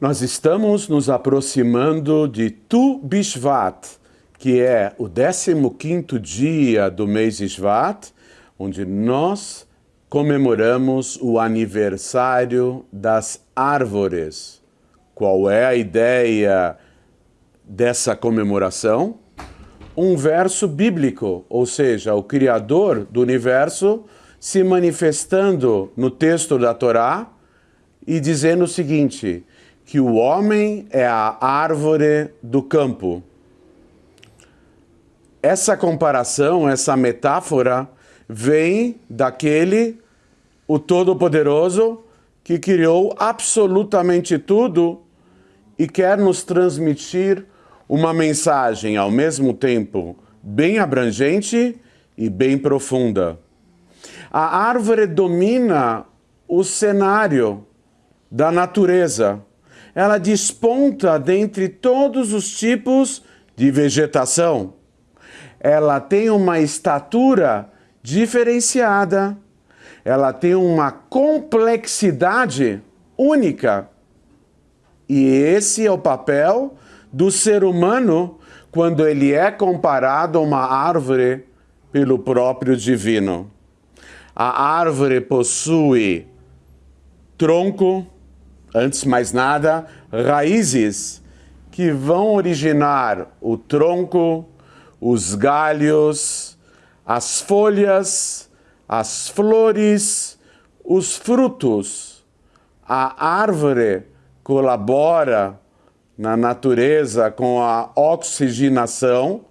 Nós estamos nos aproximando de Tu Bishvat, que é o 15º dia do mês Shvat, onde nós comemoramos o aniversário das árvores. Qual é a ideia dessa comemoração? Um verso bíblico, ou seja, o Criador do universo se manifestando no texto da Torá e dizendo o seguinte, que o homem é a árvore do campo. Essa comparação, essa metáfora, vem daquele, o Todo-Poderoso, que criou absolutamente tudo e quer nos transmitir uma mensagem ao mesmo tempo bem abrangente e bem profunda. A árvore domina o cenário da natureza ela desponta dentre todos os tipos de vegetação. Ela tem uma estatura diferenciada, ela tem uma complexidade única. E esse é o papel do ser humano quando ele é comparado a uma árvore pelo próprio divino. A árvore possui tronco, Antes de mais nada, raízes que vão originar o tronco, os galhos, as folhas, as flores, os frutos. A árvore colabora na natureza com a oxigenação,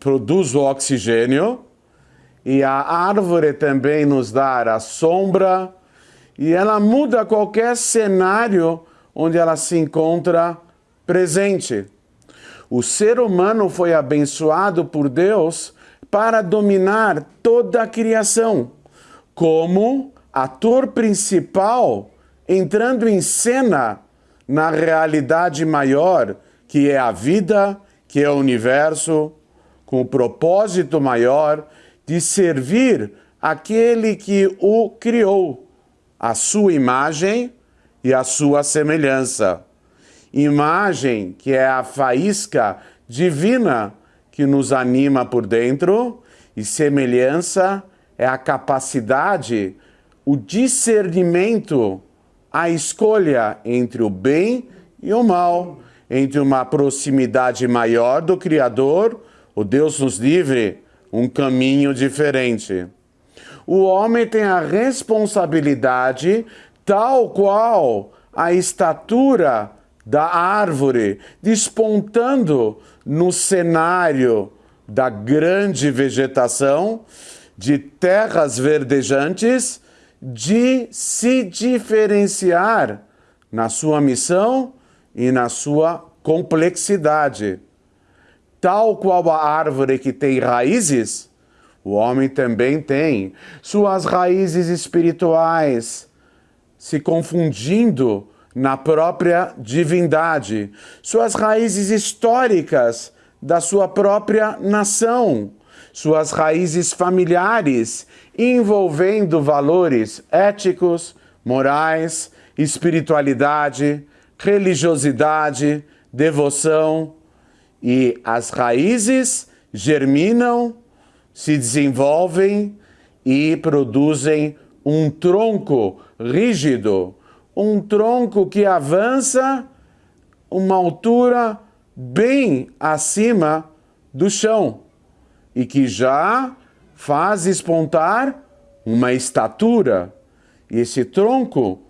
produz o oxigênio, e a árvore também nos dá a sombra, e ela muda qualquer cenário onde ela se encontra presente. O ser humano foi abençoado por Deus para dominar toda a criação, como ator principal entrando em cena na realidade maior, que é a vida, que é o universo, com o propósito maior de servir aquele que o criou a sua imagem e a sua semelhança. Imagem que é a faísca divina que nos anima por dentro e semelhança é a capacidade, o discernimento, a escolha entre o bem e o mal, entre uma proximidade maior do Criador, o Deus nos livre, um caminho diferente o homem tem a responsabilidade, tal qual a estatura da árvore, despontando no cenário da grande vegetação, de terras verdejantes, de se diferenciar na sua missão e na sua complexidade. Tal qual a árvore que tem raízes, o homem também tem suas raízes espirituais, se confundindo na própria divindade, suas raízes históricas da sua própria nação, suas raízes familiares, envolvendo valores éticos, morais, espiritualidade, religiosidade, devoção, e as raízes germinam se desenvolvem e produzem um tronco rígido, um tronco que avança uma altura bem acima do chão e que já faz espontar uma estatura. E esse tronco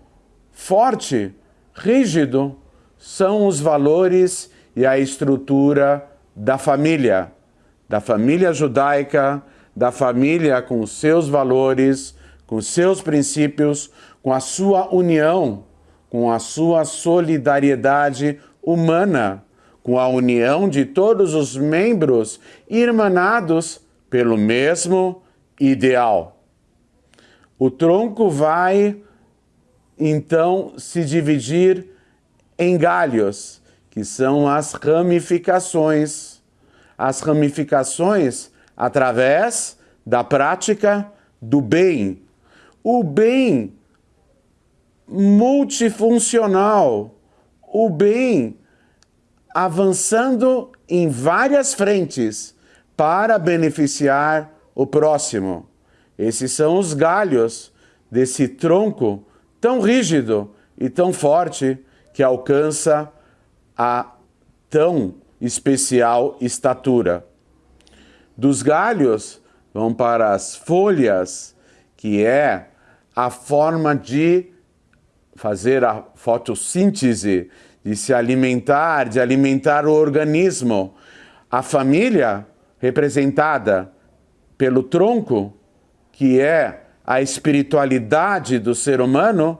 forte, rígido, são os valores e a estrutura da família da família judaica, da família com seus valores, com seus princípios, com a sua união, com a sua solidariedade humana, com a união de todos os membros irmanados pelo mesmo ideal. O tronco vai, então, se dividir em galhos, que são as ramificações as ramificações através da prática do bem. O bem multifuncional, o bem avançando em várias frentes para beneficiar o próximo. Esses são os galhos desse tronco tão rígido e tão forte que alcança a tão especial estatura. Dos galhos vão para as folhas, que é a forma de fazer a fotossíntese, de se alimentar, de alimentar o organismo. A família, representada pelo tronco, que é a espiritualidade do ser humano,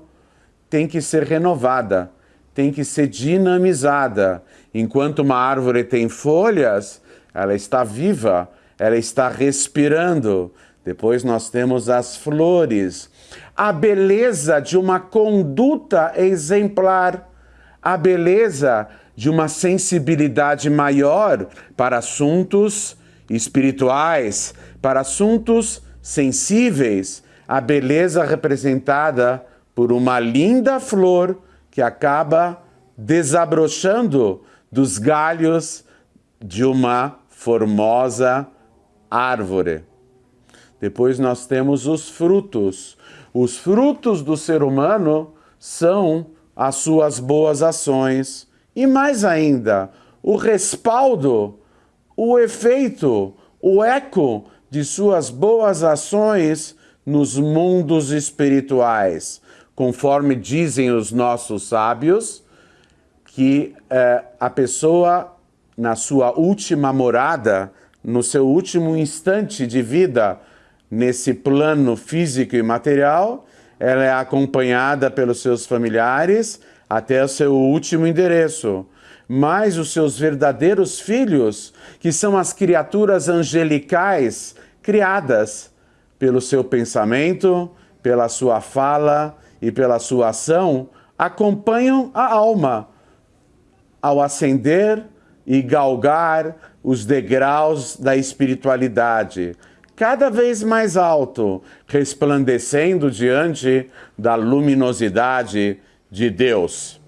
tem que ser renovada, tem que ser dinamizada. Enquanto uma árvore tem folhas, ela está viva, ela está respirando. Depois nós temos as flores. A beleza de uma conduta exemplar, a beleza de uma sensibilidade maior para assuntos espirituais, para assuntos sensíveis, a beleza representada por uma linda flor que acaba desabrochando dos galhos de uma formosa árvore. Depois nós temos os frutos. Os frutos do ser humano são as suas boas ações. E mais ainda, o respaldo, o efeito, o eco de suas boas ações nos mundos espirituais conforme dizem os nossos sábios, que é, a pessoa, na sua última morada, no seu último instante de vida, nesse plano físico e material, ela é acompanhada pelos seus familiares até o seu último endereço. Mas os seus verdadeiros filhos, que são as criaturas angelicais criadas pelo seu pensamento, pela sua fala, e pela sua ação acompanham a alma ao ascender e galgar os degraus da espiritualidade, cada vez mais alto, resplandecendo diante da luminosidade de Deus.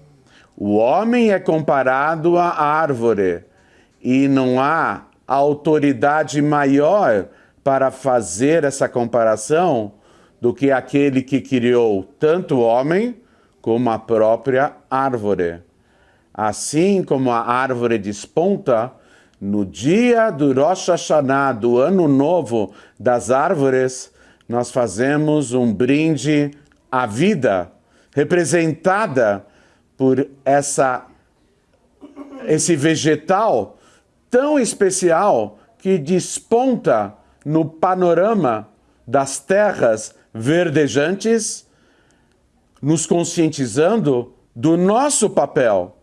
O homem é comparado à árvore e não há autoridade maior para fazer essa comparação do que aquele que criou tanto o homem como a própria árvore. Assim como a árvore desponta, no dia do Rosh Hashanah, do Ano Novo das Árvores, nós fazemos um brinde à vida, representada por essa, esse vegetal tão especial que desponta no panorama das terras verdejantes, nos conscientizando do nosso papel,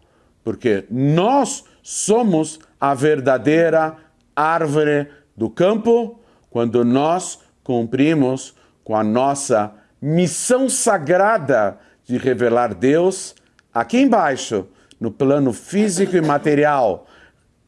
porque nós somos a verdadeira árvore do campo quando nós cumprimos com a nossa missão sagrada de revelar Deus aqui embaixo, no plano físico e material,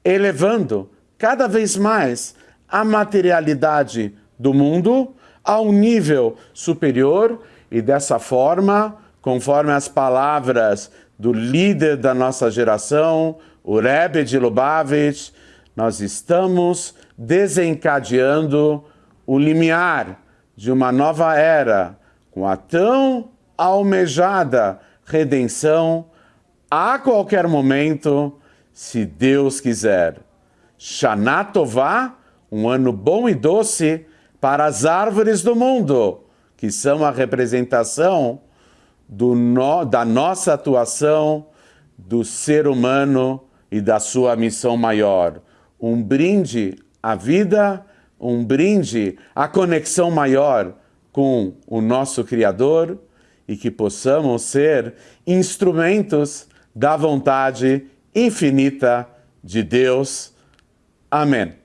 elevando cada vez mais a materialidade do mundo a um nível superior e dessa forma, conforme as palavras do líder da nossa geração, o Rebbe de Lubavitch, nós estamos desencadeando o limiar de uma nova era com a tão almejada redenção a qualquer momento, se Deus quiser. Shana Tová, um ano bom e doce, para as árvores do mundo, que são a representação no, da nossa atuação, do ser humano e da sua missão maior. Um brinde à vida, um brinde à conexão maior com o nosso Criador e que possamos ser instrumentos da vontade infinita de Deus. Amém.